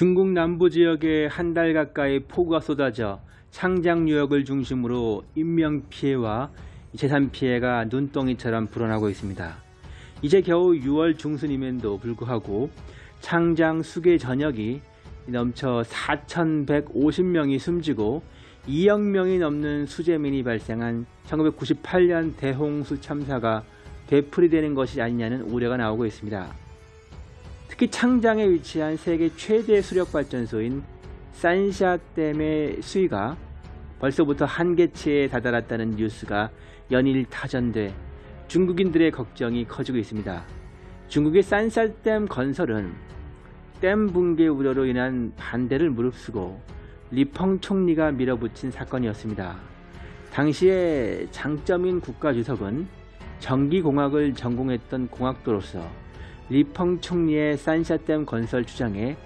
중국 남부 지역에 한 달 가까이 폭우가 쏟아져 창장 유역을 중심으로 인명 피해와 재산 피해가 눈덩이처럼 불어나고 있습니다. 이제 겨우 6월 중순임에도 불구하고 창장 수계 전역이 넘쳐 4,150명이 숨지고 2억 명이 넘는 수재민이 발생한 1998년 대홍수 참사가 되풀이되는 것이 아니냐는 우려가 나오고 있습니다. 특히 창장에 위치한 세계 최대 수력발전소인 산샤댐의 수위가 벌써부터 한계치에 다다랐다는 뉴스가 연일 타전돼 중국인들의 걱정이 커지고 있습니다. 중국의 산샤댐 건설은 댐 붕괴 우려로 인한 반대를 무릅쓰고 리펑 총리가 밀어붙인 사건이었습니다. 당시에 장점인 국가주석은 전기공학을 전공했던 공학도로서 리펑 총리의 산샤댐 건설 주장에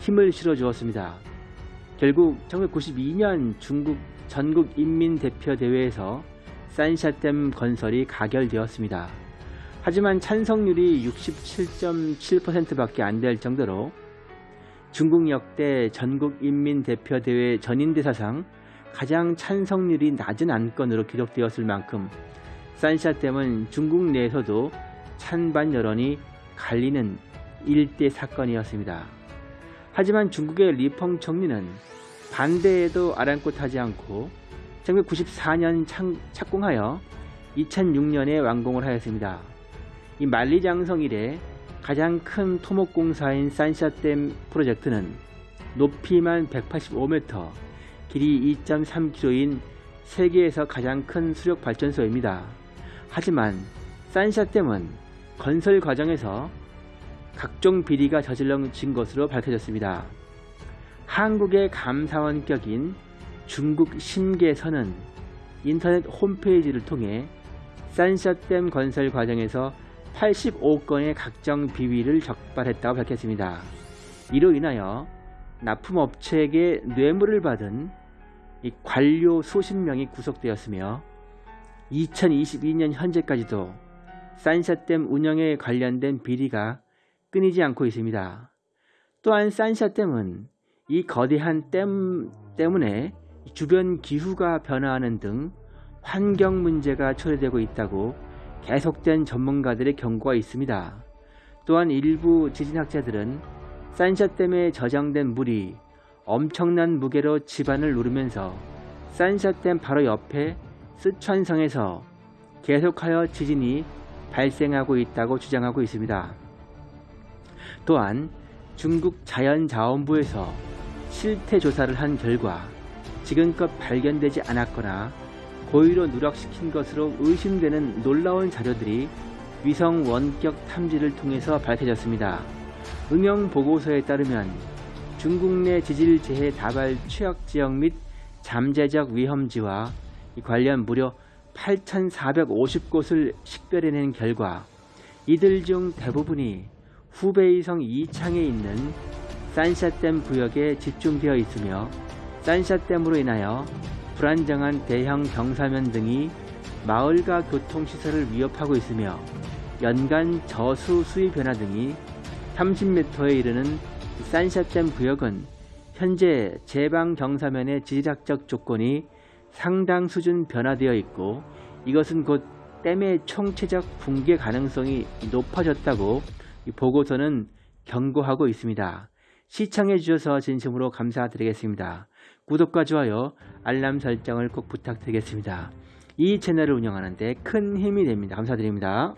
힘을 실어 주었습니다. 결국 1992년 중국 전국인민대표대회에서 산샤댐 건설이 가결되었습니다. 하지만 찬성률이 67.7%밖에 안 될 정도로 중국 역대 전국인민대표대회 전인대사상 가장 찬성률이 낮은 안건으로 기록되었을 만큼 산샤댐은 중국 내에서도 찬반 여론이 갈리는 일대 사건이었습니다. 하지만 중국의 리펑 총리는 반대에도 아랑곳하지 않고 1994년 착공하여 2006년에 완공을 하였습니다. 이 만리장성 이래 가장 큰 토목공사인 산샤댐 프로젝트는 높이만 185m, 길이 2.3km인 세계에서 가장 큰 수력발전소입니다. 하지만 산샤댐은 건설 과정에서 각종 비리가 저질러진 것으로 밝혀졌습니다. 한국의 감사원격인 중국 심계선은 인터넷 홈페이지를 통해 산샤댐 건설 과정에서 85건의 각종 비위를 적발했다고 밝혔습니다. 이로 인하여 납품업체에게 뇌물을 받은 관료 수십 명이 구속되었으며 2022년 현재까지도 산샤댐 운영에 관련된 비리가 끊이지 않고 있습니다. 또한 산샤댐은 이 거대한 댐 때문에 주변 기후가 변화하는 등 환경 문제가 초래되고 있다고 계속된 전문가들의 경고가 있습니다. 또한 일부 지진학자들은 산샤댐에 저장된 물이 엄청난 무게로 집안을 누르면서 산샤댐 바로 옆에 쓰촨성에서 계속하여 지진이 발생하고 있다고 주장하고 있습니다. 또한 중국 자연자원부에서 실태 조사를 한 결과 지금껏 발견되지 않았거나 고의로 누락시킨 것으로 의심되는 놀라운 자료들이 위성 원격 탐지를 통해서 밝혀졌습니다. 응용 보고서에 따르면 중국 내 지질재해 다발 취약지역 및 잠재적 위험지와 관련 무려 8,450곳을 식별해낸 결과 이들 중 대부분이 후베이성 이창에 있는 산샤댐 구역에 집중되어 있으며 산샤댐으로 인하여 불안정한 대형 경사면 등이 마을과 교통시설을 위협하고 있으며 연간 저수 수위 변화 등이 30m에 이르는 산샤댐 구역은 현재 제방 경사면의 지질학적 조건이 상당 수준 변화되어 있고 이것은 곧 댐의 총체적 붕괴 가능성이 높아졌다고 보고서는 경고하고 있습니다. 시청해 주셔서 진심으로 감사드리겠습니다. 구독과 좋아요, 알람 설정을 꼭 부탁드리겠습니다. 이 채널을 운영하는데 큰 힘이 됩니다. 감사드립니다.